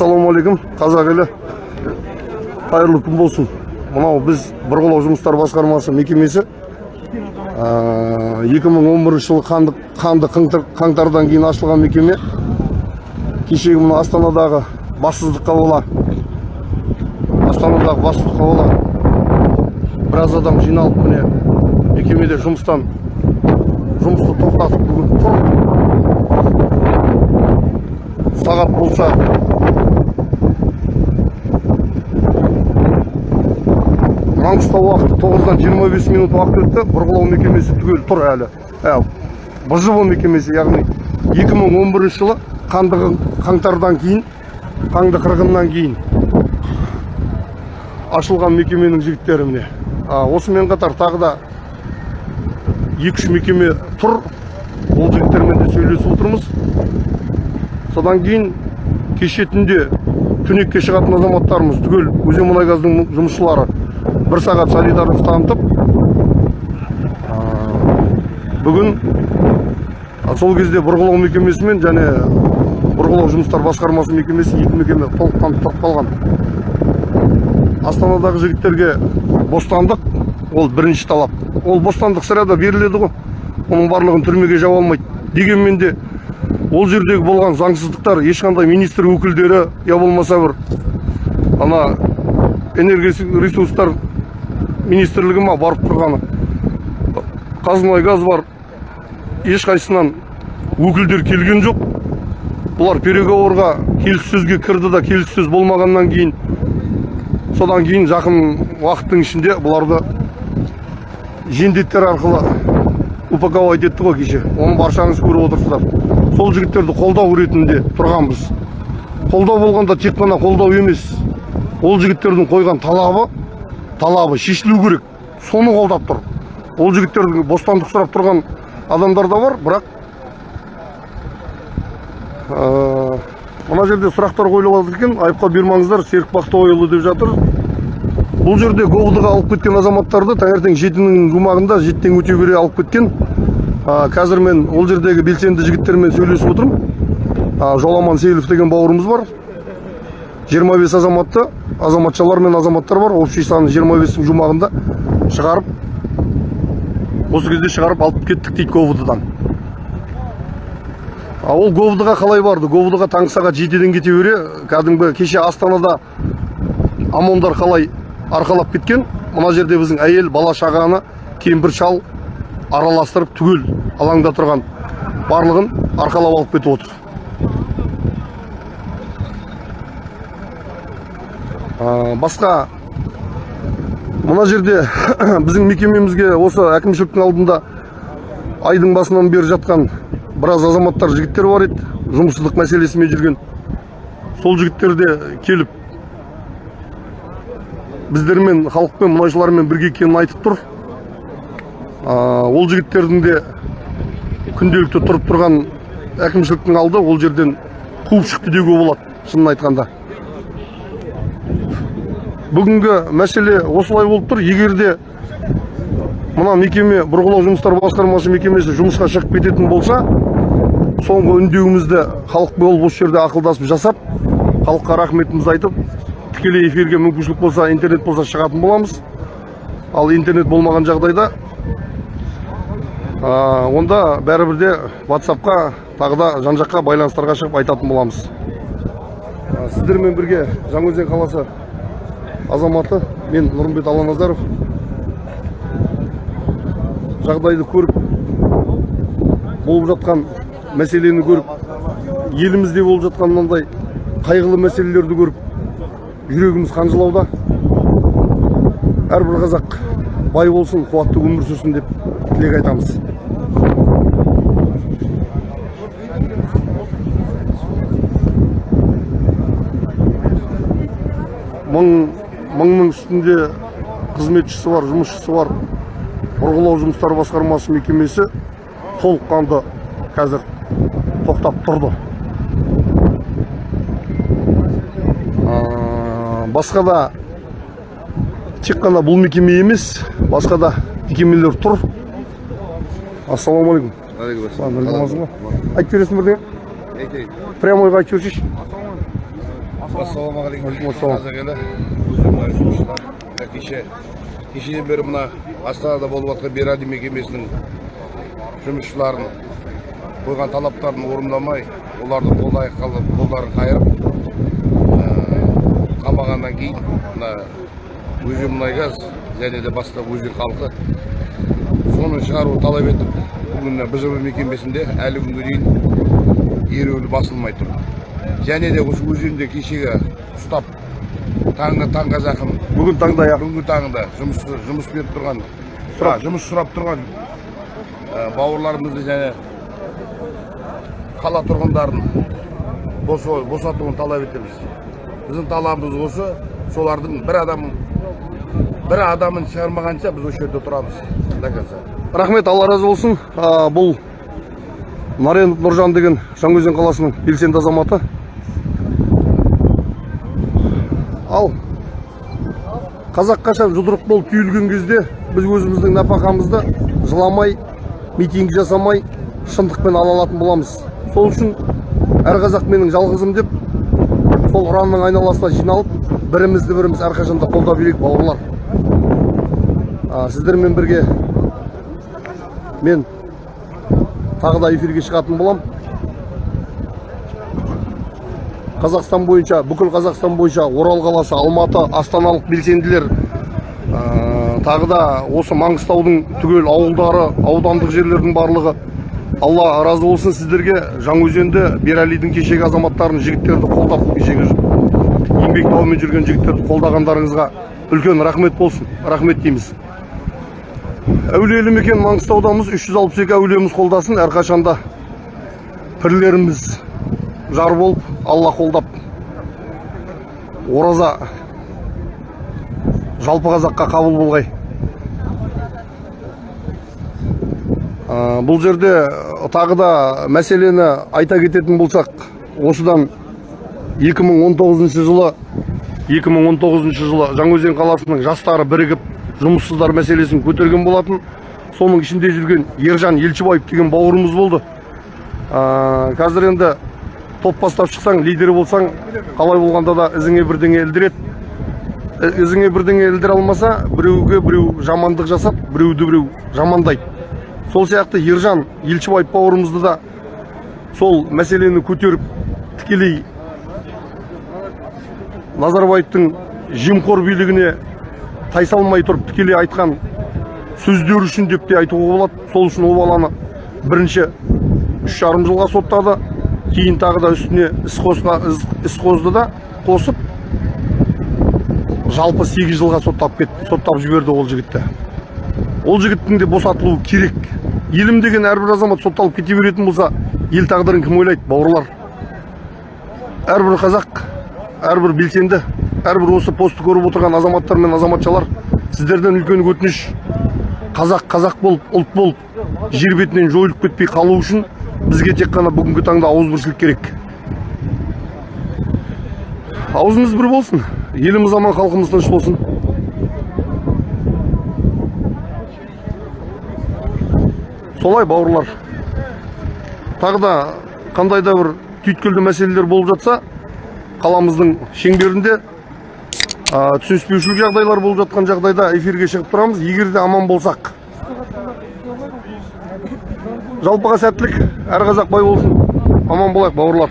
ассалаумағалейкум қазақ елі қайырлы күн болсын. Мынау біз бұрғылау жұмыстар басқармасы мекемесі ә, 2011 жылы қанды, қанды қаңтар- қаңтардан кейін ашылған мекеме. Кешегі мына астанадағы бассыздыққа бола. Астанадағы бассыздыққа бола. Біраз адам жиналып міне мекемеде жұмыстан жұмысты тоқтатып бүгін сағат болса маңғыстау уақыты тоғыздан жиырма бес минут уақыт өтті. Бұрғылау мекемесі түгел тұр әлі. Ә, бжб мекемесі яғни 2011 жылы қаңтардан кейін қаңды қырғыннан кейін ашылған мекеменің жігіттері міне осымен қатар тағы да екі үш мекеме тұр. Ол жігіттермен де сөйлесіп отырмыз. Содан кейін кеше түнде түнекке шығатын азаматтарымыз түгел өзен мұнай газдың жұмысшылары бір сағат солидарность танытып бүгін сол кезде бұрғылау мекемесі мен және бұрғылау жұмыстар басқармасы мекемесі екі мекеме толыққанды тұрып қалған. Астанадағы жігіттерге бостандық ол бірінші талап. Ол бостандық сірә беріледі ғой. Оның барлығын түрмеге жаба алмайды. Дегенмен де ол жердегі болған заңсыздықтар ешқандай министр өкілдері я болмаса бір ана энергия ресурстар министрлігі ма барып тұрғаны. Қазмұнайгаз бар. Ешқайсысынан өкілдер келген жоқ. Бұлар переговорға келіссөзге кірді да келіссөз болмағаннан кейін содан кейін жақын уақыттың ішінде бұларды жендеттер арқылы упаковать етті ғой кеше. Оны баршаңыз көріп отырсыздар. Сол жігіттерді қолдау ретінде тұрғанбыз. Қолдау болғанда тек қана қолдау емес ол жігіттердің қойған талабы талабы шешілу керек. Соны қолдап тұр. Ол жігіттердің бостандық сұрап тұрған адамдар да бар бірақ ә, мына жерде сұрақтар қойылып жатыр екен. Айыпқа бермаңыздар серік бақтыбайұлы деп жатыр. Бұл жерде говдыға алып кеткен азаматтарды таңертең жетінің жұмағында жетіден өте бере алып кеткен. А, қазір мен ол жердегі белсенді жігіттермен сөйлесіп отырмын. Жоламан сейілов деген бауырымыз бар. 25 азаматты азаматшалар мен азаматтар бар. Общий саны 25-тің жұмағында шығарып осы кезде шығарып алып кеттік дейді говдыдан. А ол говдыға қалай барды? Говдыға таңғы сағат жетіден кете бере кәдімгі кеше астанада омондар қалай арқалап кеткен мына жерде біздің әйел бала шағаны кемпір шал араластырып түгел алаңда тұрған барлығын арқалап алып кетіп отыр. Басқа мына жерде біздің мекемемізге осы әкімшіліктің алдында айдың басынан бері жатқан біраз азаматтар жігіттер бар еді. Жұмыссыздық мәселесімен жүрген сол жігіттер де келіп біздермен халықпен мұнайшылармен бірге екенін айтып тұр. Ол жігіттердің де күнделікті тұрып тұрған әкімшіліктің алды ол жерден қуып шықты деуге болады шынын айтқанда. Бүгінгі мәселе осылай болып тұр. Егер де мына мекеме бұрғылау жұмыстар басқармасы мекемесі жұмысқа шығып кететін болса соңғы үндеуімізді халық болып осы жерде ақылдасып жасап халыққа рахметімізді айтып тікелей эфирге мүмкіншілік болса интернет болса шығатын боламыз. Ал интернет болмаған жағдайда а, онда бәрібір де ватсапқа тағы да жан жаққа байланыстарға шығып айтатын боламыз. Сіздермен бірге жаңаөзен қаласы азаматы мен нұрымбет аланазаров жағдайды көріп болып жатқан мәселені көріп елімізде болып жатқан мынандай қайғылы мәселелерді көріп жүрегіміз қанжылауда. Әрбір қазақ бай болсын қуатты өмір сүрсін деп тілек айтамыз. Мың мыңның үстінде қызметшісі бар жұмысшысы бар. Бұрғылау жұмыстары басқармасы мекемесі толыққанды қазір тоқтап тұрды. Басқа да тек қана бұл мекеме емес басқа да мекемелер тұр. Ассалаумағалейкум Алейкум айтып бересің бірдеңе? Айтайын. прямойға айтып жіберсейші ассалаумағалейкум жұмысшылар мына кеше кешеден бері мына астанада болып жатқан бeraди мекемесінің жұмысшыларын қойған талаптарын орындамай оларды қолды аяққа қолдарын қайырып қамағаннан кейін мына өзен мұнайгаз және де басқа өзен халқы соны шығаруды талап етіп бүгін мына бжб мекемесінде әлі күнге дейін ереуілі басылмай тұр және де осы өзенде кешегі ұстап таңғы таңға жақын бүгін таңда аяқ бүгінгі таңда жұмыс жұмыс беріп тұрған. А, жұмыс сұрап тұрған ә, бауырларымызды және қала тұрғындарын босатуын талап етеміз. Біздің талабымыз осы солардың бір адам бір адамын шығармағанша біз осы жерде тұрамыз. До конца рахмет алла разы болсын. Бұл нарен нұржан деген жаңаөзен қаласының белсенді азаматы. Ал қазақ қашан жұдырық болып түйілген кезде біз өзіміздің нәпақамызды жыламай митинг жасамай шындықпен ала алатын боламыз. Сол үшін әр қазақ менің жалғызым деп сол ұранның айналасына жиналып бірімізді біріміз әрқашанда қолдап жүрейік бауырлар. Сіздермен бірге мен тағы да эфирге шығатын боламын қазақстан бойынша бүкіл қазақстан бойынша орал қаласы алматы астаналық белсенділер ә, тағы да осы маңғыстаудың түгел ауылдары аудандық жерлердің барлығы. Алла разы болсын сіздерге жаңаөзенді бералидің кешегі азаматтарын жігіттерді қолдап кешегі еңбек дауымен жүрген жігіттерді қолдағандарыңызға үлкен рахмет болсын рахмет дейміз. Әулиелі мекен маңғыстаудамыз 362 әулиеміз қолдасын әрқашанда пірлеріміз жар болып алла қолдап ораза жалпы қазаққа қабыл болғай. Бұл жерде тағы да мәселені айта кететін болсақ осыдан 2019 жылы 2019 жылы жаңаөзен қаласының жастары бірігіп жұмыссыздар мәселесін көтерген болатын. Соның ішінде жүрген ержан елшібаев деген бауырымыз болды. Қазір енді топ бастап шықсаң лидер болсаң қалай болғанда да ізіңе бірдеңе ілдіреді. І- ізіңе бірдеңе ілдіре алмаса біреуге біреу жамандық жасап біреуді біреу жамандайды. Сол сияқты ержан елшібаев бауырымызды да сол мәселені көтеріп тікелей назарбаевтың жемқор билігіне тайсалмай тұрып тікелей айтқан сөздері үшін деп те айтуға болады. Сол үшін ол баланы бірінші үш жарым жылға соттады. Кейін тағы да үстіне іс қосқа іс- қозды да қосып жалпы сегіз жылға соттап кетті соттап жіберді ол жігітті. Ол жігіттің де босатылуы керек. Елім деген әрбір азамат сотталып кете беретін болса ел тағдырын кім ойлайды бауырлар? Әрбір қазақ әрбір белсенді әрбір осы постты көріп отырған азаматтар мен азаматшалар сіздерден үлкен өтініш. Қазақ қазақ болып ұлт болып жер бетінен жойылып кетпей қалу үшін бізге тек қана бүгінгі таңда ауызбіршілік керек. Аузымыз бір болсын еліміз аман халқымыз тыныш болсын. Солай бауырлар. Тағы да қандай да бір түйткілді мәселелер болып жатса қаламыздың шеңберінде түсініспеушілік жағдайлар болып жатқан жағдайда эфирге шығып тұрамыз. Егер де аман болсақ жалпыға сәттілік. Әр қазақ бай болсын. Аман болайық бауырлар.